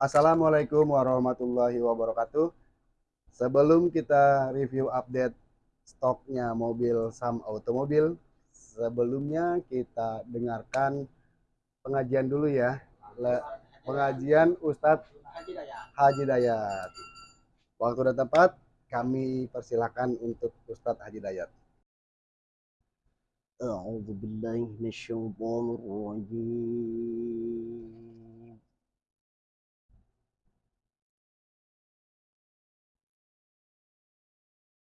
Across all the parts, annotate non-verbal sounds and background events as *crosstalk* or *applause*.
Assalamualaikum warahmatullahi wabarakatuh. Sebelum kita review update stoknya mobil Sam Automobil, sebelumnya kita dengarkan pengajian dulu ya. Pengajian Ustadz Haji Dayat. Waktu dan tempat kami persilakan untuk Ustadz Haji Dayat. أعوذ بالله من الشيطان الرجيم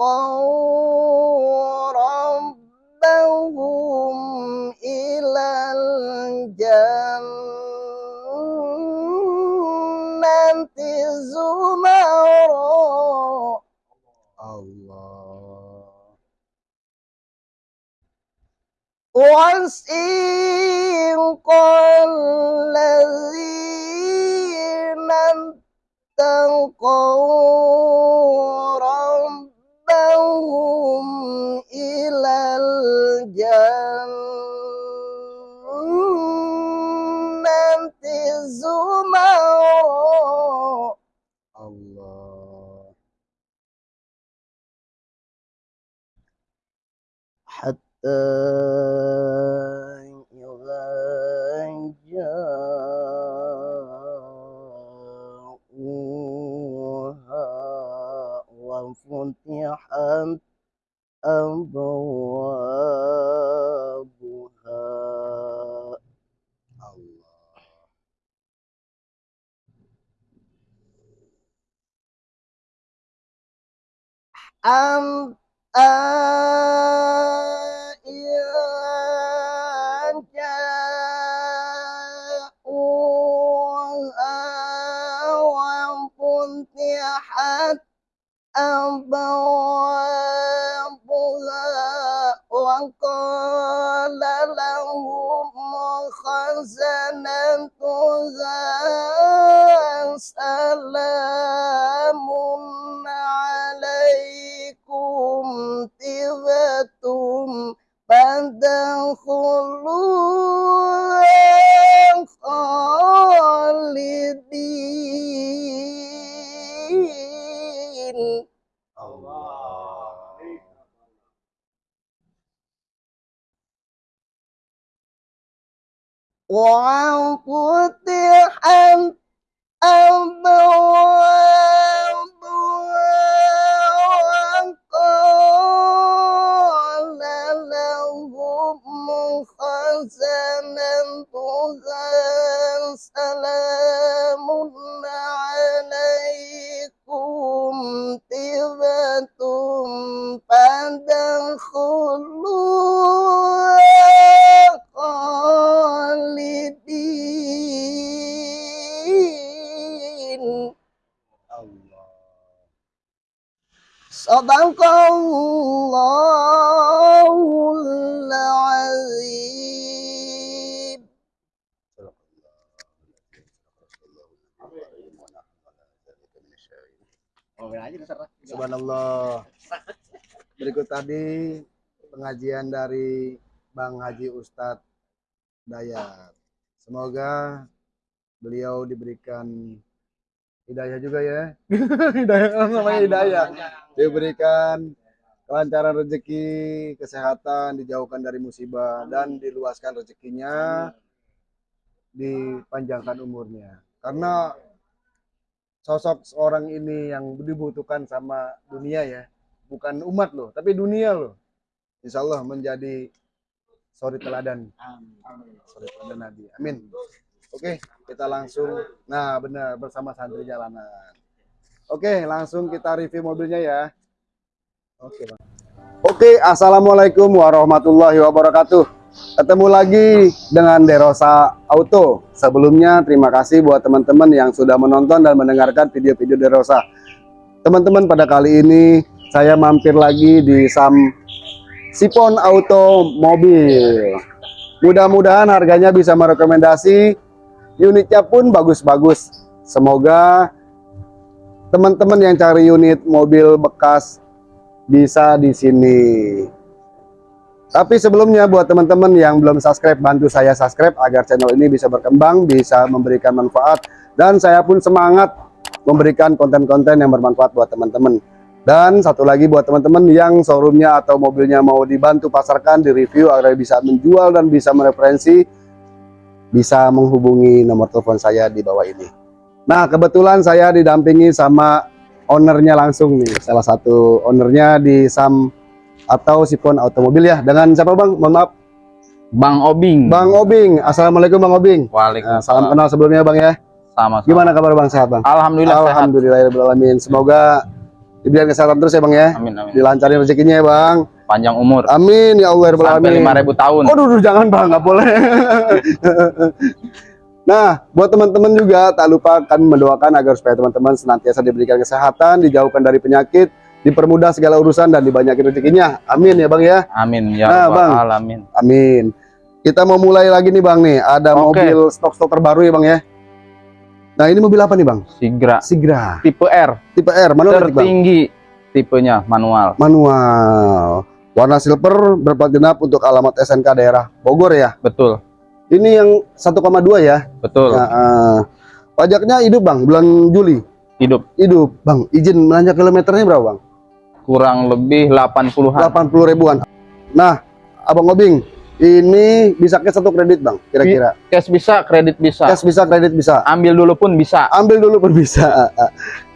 اتقوا ربهم إلى الجنة زمرا Allah. وسيق الذين اتقوا الجنة Allah. حتى إذا أبوابها أم وفتحت أبوابها وقال لهم خزنتها Subhanallah. Berikut tadi pengajian dari Bang Haji Ustadz Dayat. Semoga beliau diberikan hidayah juga ya. *laughs* hidayah namanya hidayah. Diberikan kelancaran rezeki, kesehatan, dijauhkan dari musibah dan diluaskan rezekinya, dipanjangkan umurnya. Karena sosok seorang ini yang dibutuhkan sama dunia ya, bukan umat loh, tapi dunia loh. Insya Allah menjadi suri teladan, suri teladan Nabi. Amin. Oke, kita langsung. Nah, benar bersama santri jalanan. Oke, langsung kita review mobilnya ya. Oke, Bang. Oke, Assalamualaikum warahmatullahi wabarakatuh. Ketemu lagi dengan Derosa Auto. Sebelumnya terima kasih buat teman-teman yang sudah menonton dan mendengarkan video-video Derosa. Teman-teman pada kali ini saya mampir lagi di Sam Sipon Auto Mobil. Mudah-mudahan harganya bisa merekomendasi, unitnya pun bagus-bagus. Semoga teman-teman yang cari unit mobil bekas bisa di sini. Tapi sebelumnya buat teman-teman yang belum subscribe, bantu saya subscribe agar channel ini bisa berkembang, bisa memberikan manfaat, dan saya pun semangat memberikan konten-konten yang bermanfaat buat teman-teman. Dan satu lagi buat teman-teman yang showroomnya atau mobilnya mau dibantu pasarkan, di review agar bisa menjual dan bisa mereferensi, bisa menghubungi nomor telepon saya di bawah ini. Nah kebetulan saya didampingi sama ownernya langsung nih, salah satu ownernya di Sam atau Sipon Automobil ya. Dengan siapa bang? Mohon maaf. Bang Obing. Bang Obing. Assalamualaikum Bang Obing. Waalaikumsalam. salam kenal sebelumnya bang ya. Sama. Gimana kabar bang? Sehat bang? Alhamdulillah sehat. Alhamdulillahirobbilalamin. Semoga diberikan kesehatan terus ya bang ya. Amin amin. Dilancarin rezekinya ya bang. Panjang umur. Amin ya Allah Sampai alamin. lima ribu tahun. Oh, duh, jangan bang, nggak boleh. *laughs* nah, buat teman-teman juga tak lupa kan mendoakan agar supaya teman-teman senantiasa diberikan kesehatan, dijauhkan dari penyakit, dipermudah segala urusan dan dibanyakin rezekinya. Amin ya bang ya. Amin ya Nah, Bang. alamin. Amin. Kita mau mulai lagi nih bang nih. Ada Oke. mobil stok-stok terbaru ya bang ya. Nah ini mobil apa nih bang? Sigra. Sigra. Tipe R. Tipe R. Mana bang? Tertinggi tipenya manual. Manual. Warna silver berplat genap untuk alamat SNK daerah Bogor ya. Betul. Ini yang 1,2 ya. Betul. Ya, eh, pajaknya hidup bang, bulan Juli. Hidup Hidup bang. Izin melanja kilometernya berapa bang? Kurang lebih 80-an. 80 ribuan. Nah, abang Obing, ini bisa cash atau kredit bang? Kira-kira. Cash bisa, kredit bisa. Cash bisa, kredit bisa. Ambil dulu pun bisa. Ambil dulu pun bisa. *laughs*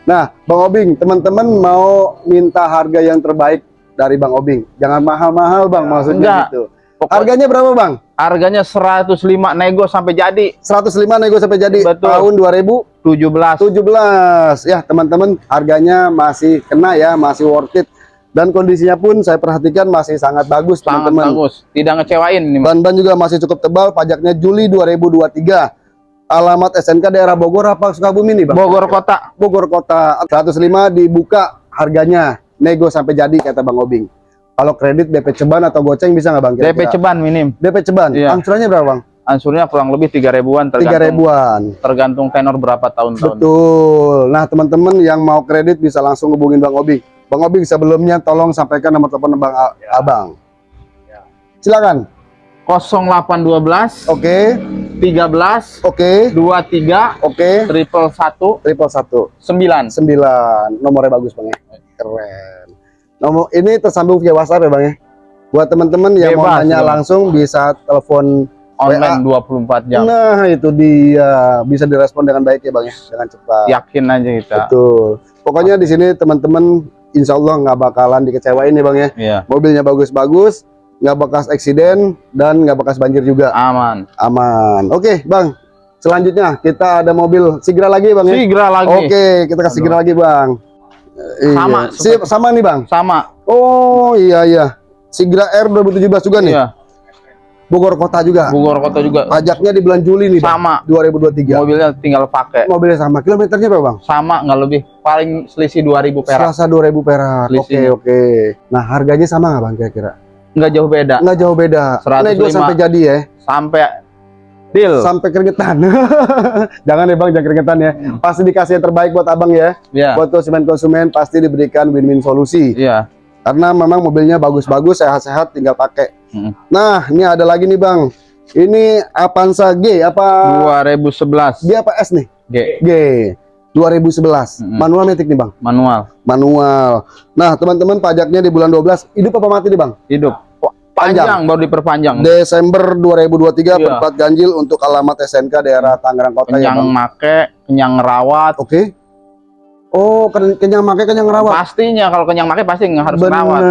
Nah, bang Obing, teman-teman mau minta harga yang terbaik dari bang Obing. Jangan mahal-mahal bang, maksudnya Enggak. gitu. Pokok- Harganya berapa bang? Harganya 105 nego sampai jadi 105 nego sampai jadi Betul. tahun 2000 17. 17 ya teman-teman harganya masih kena ya masih worth it dan kondisinya pun saya perhatikan masih sangat bagus teman-teman bagus. Tidak ngecewain ban-ban juga masih cukup tebal pajaknya Juli 2023 alamat SNK daerah Bogor apa Sukabumi nih Bang Bogor kota. Bogor kota 105 dibuka harganya nego sampai jadi kata Bang Obing kalau kredit DP ceban atau goceng bisa nggak Bang DP kira-kira? ceban minim. DP ceban Iya. angsurannya berapa Bang Ansurnya kurang lebih 3 ribuan 3 tergantung ribuan tergantung tenor berapa tahun-tahun. Betul. Nah, teman-teman yang mau kredit bisa langsung hubungin Bang Obing. Bang Obing sebelumnya tolong sampaikan nomor telepon Bang A- Abang. Silakan. 0812 Oke, 13 oke, 23 oke. triple 1 Triple satu 9. sembilan. Nomornya bagus Bang ya. Keren. Nomor ini tersambung via WhatsApp ya Bang ya. Buat teman-teman yang mau Bebas, nanya Bang. langsung bisa telepon. Online 24 jam. Nah, itu dia. Bisa direspon dengan baik ya Bang ya, dengan cepat. Yakin aja kita. Betul. Pokoknya di sini teman-teman insya Allah nggak bakalan dikecewain nih bang ya. Iya, Mobilnya bagus-bagus, nggak bekas eksiden dan nggak bekas banjir juga. aman. Aman. Oke bang. Selanjutnya kita ada mobil Sigra lagi bang ya. Sigra lagi. Oke kita ke Sigra lagi bang. Eh, Sama, Iya. Si- sama nih bang. Sama. Oh iya iya. Sigra R 2017 juga nih. Iya, Bogor kota juga. Bogor kota juga Pajaknya di bulan Juli nih bang. sama. 2023. Mobilnya tinggal pakai. Mobilnya sama. Kilometernya berapa bang? Sama nggak lebih. Paling selisih 2000 perak. Selasa 2000 perak. Oke oke. Nah harganya sama nggak bang kira-kira? Nggak jauh beda. Nggak jauh beda. 105. Nego sampai jadi ya. Sampai deal. Sampai keringetan. *laughs* jangan ya bang, jangan keringetan ya. Pasti dikasih yang terbaik buat abang ya. Iya. Buat konsumen-konsumen pasti diberikan win-win solusi. Iya. Karena memang mobilnya bagus-bagus, sehat-sehat, tinggal pakai. Hmm. Nah, ini ada lagi nih bang. Ini Avanza G apa? 2011 G apa S nih? G G. 2011. Mm-mm. Manual metik nih bang. manual Manual. Nah, teman-teman pajaknya di bulan 12. Hidup apa mati nih bang? hidup. Panjang. Panjang baru diperpanjang. Desember 2023 Iya. berplat ganjil untuk alamat SNK daerah Tangerang Kota ya kenyang bang. make, kenyang ngerawat. Oke. Oh, ken- kenyang makai kenyang rawat. Pastinya kalau kenyang make pasti nggak harus bener, rawat.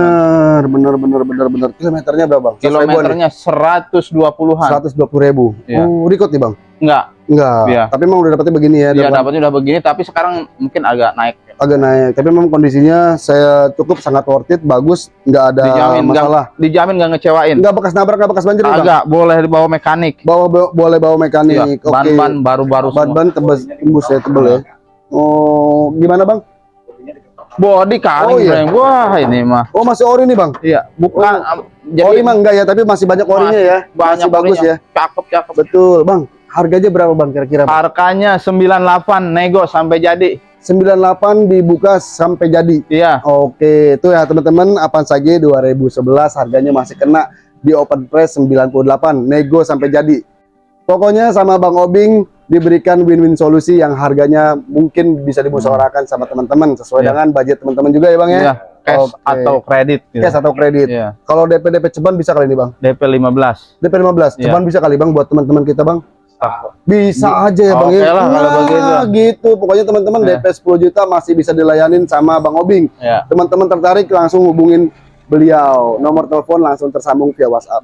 bener, bener, bener, bener. Kilometernya berapa bang? Kilometernya 120-an. 120 ribu. Iya. Oh, record nih bang. Enggak, Enggak. Iya. Tapi emang udah dapetnya begini ya. Dia dapat- dapatnya udah begini tapi sekarang mungkin agak naik. agak naik. Tapi memang kondisinya saya cukup sangat worth it, bagus, nggak ada Dijamin masalah. dijamin nggak ngecewain. Nggak bekas nabrak, nggak bekas banjir nih, Bang. Agak boleh dibawa mekanik. Bawa, bawa- boleh bawa mekanik. Iya, Oke. ban-ban baru-baru. Ban-ban tebas tembus ya tebel ya. Oh, gimana Bang? Body kali Oh, iya. Bang. Wah, ini mah. Oh, masih ori nih, Bang. Iya, bukan Jadi ori mah enggak ya, tapi masih banyak orinya ya. banyak masih bagus orinya. ya. Cakep, cakep. Betul, Bang. Harganya berapa, Bang, kira-kira? Harganya 98 nego sampai jadi. 98 dibuka sampai jadi. Iya. Oke, itu ya teman-teman, apa saja 2011 harganya masih kena di open price 98, nego sampai jadi. Pokoknya sama Bang Obing diberikan win-win solusi yang harganya mungkin bisa dimusyawarahkan sama teman-teman sesuai Iya. dengan budget teman-teman juga ya Bang ya. Iya, cash Oke. atau kredit gitu. Cash atau kredit. Iya. Kalau DP DP ceban bisa kali ini Bang. DP 15. DP 15, Iya. ceban bisa kali Bang buat teman-teman kita Bang. Bisa aja ya Bang ya. lah, kalau Nah, begitu. gitu. Pokoknya teman-teman Iya. DP 10 juta masih bisa dilayanin sama Bang Obing. Iya. teman-teman tertarik langsung hubungin beliau nomor telepon langsung tersambung via WhatsApp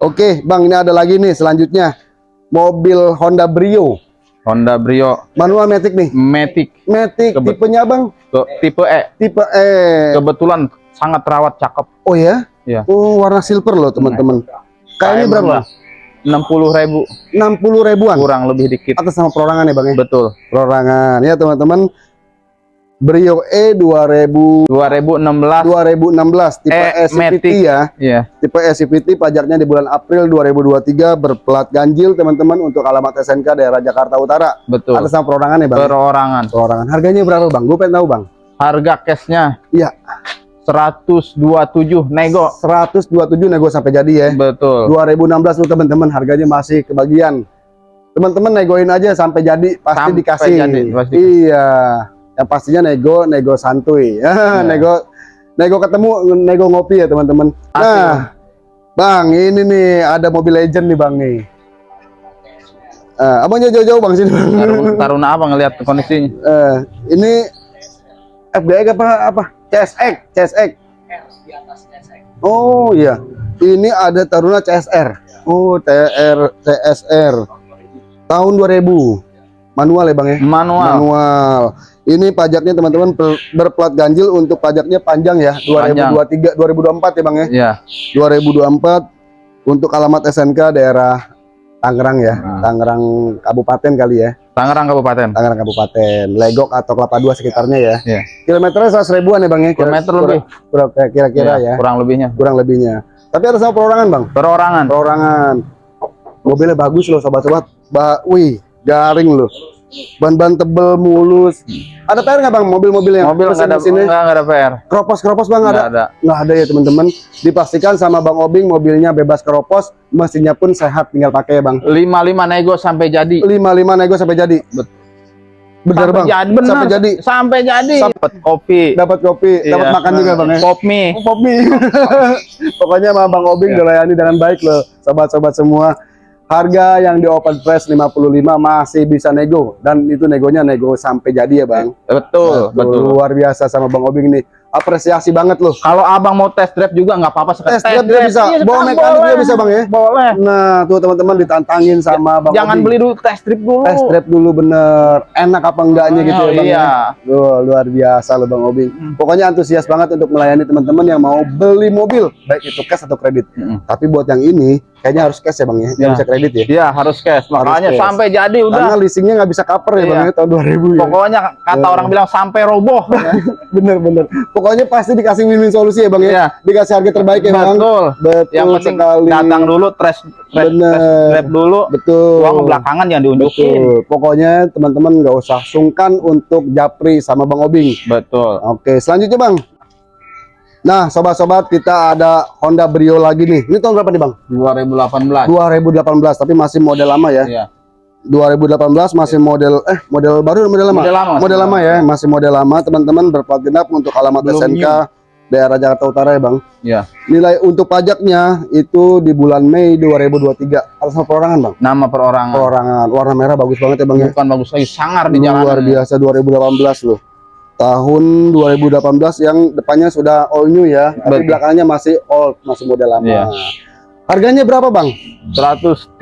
oke bang ini ada lagi nih selanjutnya mobil Honda Brio. Honda Brio. Manual matic nih. Matic. Matic Kebet- tipenya bang? Ke- tipe E. tipe E. Kebetulan sangat terawat cakep. oh ya? Iya. oh warna silver loh teman-teman. Kayak ini berapa? bang? 60 ribu. 60 ribuan? Kurang lebih dikit. atas sama perorangan ya bang ya? Betul. perorangan. Ya teman-teman Brio E 2000 2016 2016 tipe E E CVT Matic. ya Iya. Tipe SCVT pajaknya di bulan April 2023 berplat ganjil teman-teman untuk alamat SNK daerah Jakarta Utara. Betul. Atas nama perorangan ya bang? Perorangan. Perorangan. Harganya berapa bang? Gue pengen tahu bang. Harga cashnya Iya. 127 nego. 127 nego sampai jadi ya. Betul. 2016 tuh teman-teman harganya masih kebagian. Teman-teman negoin aja sampai jadi pasti Sampai dikasih. jadi, pasti. Iya. Yang pastinya nego nego santuy. Iya. *laughs* nego nego ketemu nego ngopi ya teman-teman. Nah, Bang, ini nih ada mobil legend nih Bang nih. Eh, abangnya jauh-jauh Bang sini. Bang. Taruna, *laughs* apa ngelihat kondisinya? Eh, ini FGX apa apa? CSX, CSX. Oh iya. Ini ada Taruna CSR. Oh, TR CSR. Tahun 2000. Manual ya, Bang ya? Manual. Manual. Ini pajaknya teman-teman berplat ganjil untuk pajaknya panjang ya, 2023 2024 ya, Bang ya? Iya. 2024 untuk alamat SNK daerah Tangerang ya, Hmm. Tangerang Kabupaten kali ya, Tangerang Kabupaten. Tangerang Kabupaten, Legok atau Kelapa Dua sekitarnya ya. Iya. Kilometernya 100 ribuan ya bang ya? Kilometer kira- lebih. kira- Kira-kira Iya, ya, Kurang lebihnya. kurang lebihnya. Tapi ada sama perorangan bang, Perorangan. perorangan. Mobilnya bagus loh sobat-sobat. Ba wih, garing loh. Ban-ban tebel, mulus. Ada PR nggak bang mobil-mobil yang Mobil nggak ada mesin-mesinnya? nggak ada PR. Keropos-keropos bang Nggak ada? ada. nggak ada ya teman-teman dipastikan sama Bang Obing mobilnya bebas keropos mesinnya pun sehat tinggal pakai ya Bang 55 nego sampai jadi. 55 nego sampai jadi Bet- bener sampai Bang jadi benar. sampai jadi Sampai jadi. Dapat kopi. dapat kopi dapat Iya. makan juga Bang ya Pop mie. pop mie *laughs* pokoknya sama Bang Obing Iya. dilayani dengan baik loh sobat-sobat semua harga yang di open price 55 masih bisa nego. Dan itu negonya nego sampai jadi ya Bang. Betul, betul. luar biasa sama Bang Obing nih apresiasi banget loh Kalau abang mau test drive juga nggak apa-apa sekali. Test drive juga bisa. Iya, Bawa mekanik boleh. bisa, Bang, ya? Boleh. nah tuh teman-teman ditantangin sama Bang Jangan beli dulu test drive dulu. test drive dulu bener enak apa enggaknya gitu Oh, ya bang iya. ya? Duh, luar biasa loh bang Obing Hmm. pokoknya antusias banget untuk melayani teman-teman yang mau beli mobil baik itu cash atau kredit Mm-mm. tapi buat yang ini kayaknya harus cash ya bang ya nggak Ya. bisa kredit ya Iya harus cash. Makanya cash. sampai jadi udah. karena leasingnya nggak bisa cover ya Iya. bang ya tahun 2000 ya Pokoknya kata Iya. orang bilang sampai roboh. *laughs* bener bener *laughs* pokoknya pasti dikasih win-win solusi ya bang ya Iya. dikasih harga terbaik ya bang Betul. betul Yang penting sekali datang dulu test drive dulu. betul Uang belakangan yang diunjukin. betul pokoknya teman-teman nggak usah sungkan untuk japri sama bang Obing Betul. Oke, selanjutnya Bang. Nah, sobat-sobat, kita ada Honda Brio lagi nih. Ini tahun berapa nih, Bang? 2018. 2018, tapi masih model lama ya. Iya. 2018 masih model eh model baru model lama? Model lama. Model lama ya, masih model lama. Teman-teman berplat genap untuk alamat Belum SNK daerah Jakarta Utara ya, Bang. Iya. Nilai untuk pajaknya itu di bulan Mei 2023. Atas nama perorangan, Bang. Nama perorangan. Perorangan warna merah bagus banget ya, Bang ya. Bukan bagus lagi, sangar di jalanan. luar biasa 2018 loh tahun 2018 yang depannya sudah all new ya tapi belakangnya masih old masih model lama Iya. Harganya berapa, Bang? 130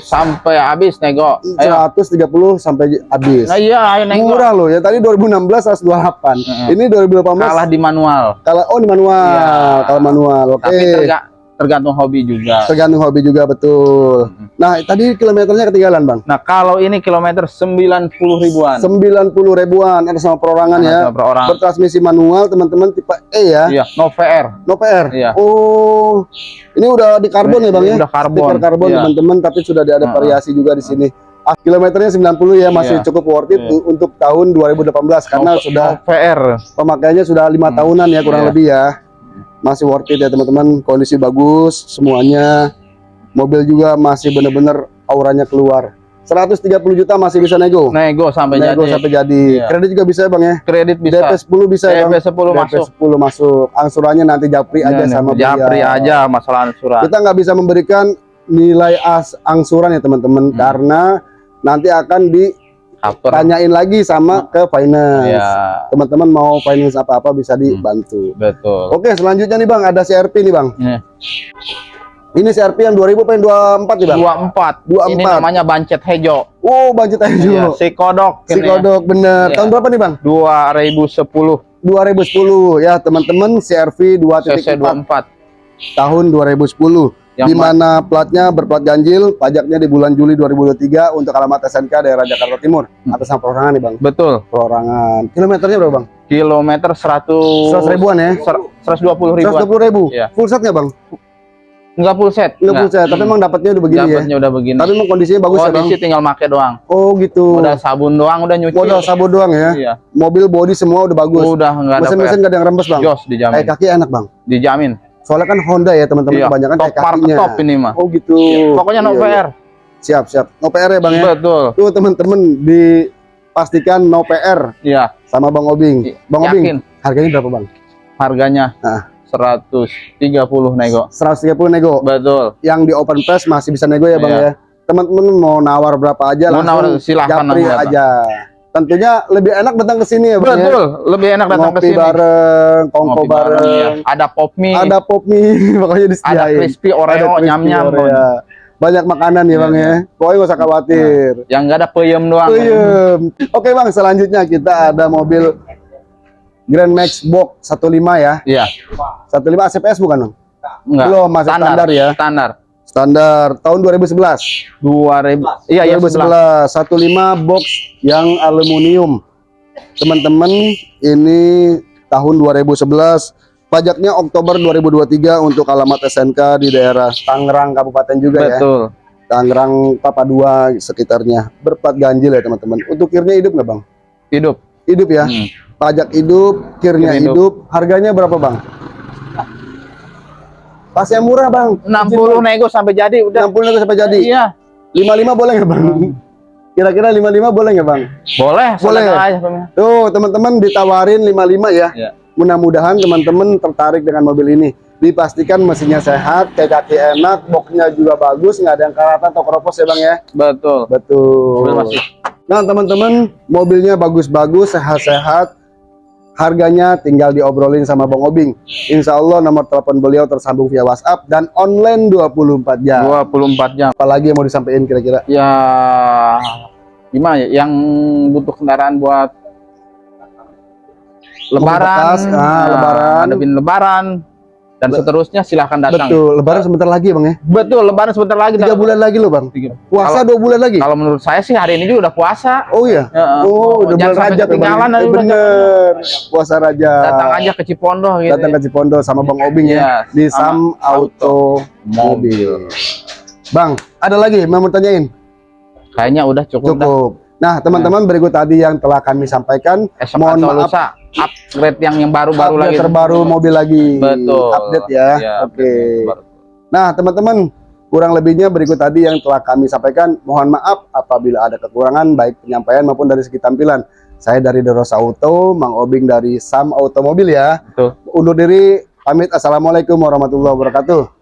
sampai habis nego. Ayo. 130 sampai habis. Nah iya, ayo nego. Murah loh ya. Tadi 2016 128. Heeh. Ini 2018 Kalah di manual. kalau oh di manual, Iya. kalau manual. Oke. Tapi terga- tergantung hobi juga. Tergantung hobi juga betul. Nah, tadi kilometernya ketinggalan, Bang. Nah, kalau ini kilometer 90 ribuan. 90 ribuan ada sama perorangan ya. Sama per orang. Bertransmisi manual, teman-teman tipe E ya. Iya, no VR. No PR. Iya. Oh, ini udah di karbon ya, Bang ya? Udah karbon. Stiker karbon Iya. teman-teman, tapi sudah ada Heeh. variasi juga di sini. Ah, kilometernya 90 ya, masih Iya. cukup worth it Iya. untuk tahun 2018 karena no, sudah no VR. pemakaiannya sudah lima Hmm. tahunan ya kurang Iya. lebih ya. Masih worth it ya teman-teman, kondisi bagus semuanya. Mobil juga masih bener-bener auranya keluar. 130 juta masih bisa nego. Nego sampai nego jadi. sampai jadi. Iya. Kredit juga bisa ya, Bang ya. Kredit bisa. DP 10 bisa ya, DP Bang. 10 masuk. 10 masuk. Angsurannya nanti japri aja Iya, sama nih, Japri beliau. aja masalah ansuran. Kita nggak bisa memberikan nilai as angsuran ya teman-teman Hmm. karena nanti akan Cover. ditanyain lagi sama ke finance. Iya, Teman-teman mau finance apa-apa bisa dibantu. betul. Oke, selanjutnya nih Bang, ada CRP nih Bang. Nih, Ini CRP yang 2000 apa yang 24 nih Bang? 24. 24. Ini namanya bancet hejo. Oh, aja Iya, si kodok. Si ya. kodok bener. Iya. Tahun berapa nih Bang? 2010 2010 ya teman-teman CRV 2.4 CC24 tahun 2010 yang di mana platnya berplat ganjil, pajaknya di bulan Juli 2023 untuk alamat SNK daerah Jakarta Timur. Hmm. Atas nama perorangan nih Bang. betul Perorangan. Kilometernya berapa Bang? kilometer 100 100 ribuan ya? 120 ribuan 120 ribu. Iya. Full setnya Bang? enggak full set Nggak full set, tapi emang dapatnya udah begini ya. Dapatnya udah begini Tapi emang kondisinya bagus ya Bang? kondisi tinggal make doang Oh gitu. udah sabun doang udah nyuci Modal sabun doang ya. iya Mobil body semua udah bagus. udah enggak ada Mesin-mesin gak ada yang rembes Bang. jos dijamin Kayak kaki enak Bang. dijamin Soalnya kan Honda ya teman-teman iya kebanyakan top kayak kakinya. top ini mah Oh gitu. pokoknya no Iya, iya. PR Siap, siap. No PR ya Bang ya. betul Tuh teman-teman dipastikan no PR iya sama Bang Obing. Bang Obing, yakin harganya berapa Bang? harganya Ah. 130 nego 130 nego. betul Yang di open press masih bisa nego ya Bang Iya. ya. Teman-teman mau nawar berapa aja Mau langsung nawar, silahkan japri nawar, Bang. Tentunya lebih enak datang ke sini ya Bang ya. betul lebih enak datang ke sini bareng, kongko Ngopi bareng. ya. ada pop mie Ada pop mie *laughs* ada disediain. crispy oreo crispy nyam nyam Oreo. Banyak makanan ya Iya, Bang ya. Pokoknya gak usah khawatir. yang enggak ada peyem doang Puyem. Oke Bang, selanjutnya kita ada mobil Grand Max Box 15 ya. iya 15 ACPS bukan Bang? enggak Belum, masih standar ya. standar Standar tahun 2011. 2000 iya iya 11 2011 15 box yang aluminium. Teman-teman, ini tahun 2011. Pajaknya Oktober 2023 untuk alamat SNK di daerah Tangerang Kabupaten juga ya. betul Tangerang Papa 2 sekitarnya. Berplat ganjil ya teman-teman. Untuk kirnya hidup nggak Bang? hidup Hidup ya. Hmm. Pajak hidup, kirnya Kir hidup. hidup. Harganya berapa Bang? Pas yang murah Bang. 60 nego sampai jadi udah 60 nego sampai jadi. iya 55 boleh nggak Bang? Kira-kira 55 boleh nggak Bang? boleh Boleh. aja. Tuh teman-teman ditawarin 55 ya. Iya. Mudah-mudahan teman-teman tertarik dengan mobil ini. Dipastikan mesinnya sehat, kayak kaki enak, boxnya juga bagus, nggak ada yang karatan atau keropos ya bang ya. betul Betul. Masih Nah teman-teman, mobilnya bagus-bagus, sehat-sehat. Harganya tinggal diobrolin sama Bang Obing. Insya Allah nomor telepon beliau tersambung via WhatsApp dan online 24 jam. 24 jam Apalagi yang mau disampaikan kira-kira? ya gimana ya yang butuh kendaraan buat lebaran bekas, ah, nah, lebaran. ngadepin lebaran dan Be- seterusnya silahkan datang Betul. Lebaran sebentar lagi ya bang ya. betul lebaran sebentar lagi Tiga bulan lagi loh bang. Tiga. Puasa dua bulan lagi. kalau menurut saya sih hari ini juga udah puasa Oh iya. Heeh. Oh, udah Jangan bulan ya, Bang? ketinggalan udah bener. Puasa Rajab. datang aja ke Cipondo gitu Datang ke Cipondo sama Bang Obing Iya, ya di Sam Auto Mobil. Bang, ada lagi mau tanyain? kayaknya udah cukup, dah. Nah, teman-teman berikut tadi yang telah kami sampaikan esok Mohon maaf. lusa upgrade yang yang baru-baru lagi terbaru mobil lagi. betul Update ya. Iya, Oke. terbaru. Nah, teman-teman, kurang lebihnya berikut tadi yang telah kami sampaikan. Mohon maaf apabila ada kekurangan baik penyampaian maupun dari segi tampilan. Saya dari Derosa Auto, Mang Obing dari Sam Automobil ya. Betul. Undur diri, pamit. Assalamualaikum warahmatullahi wabarakatuh.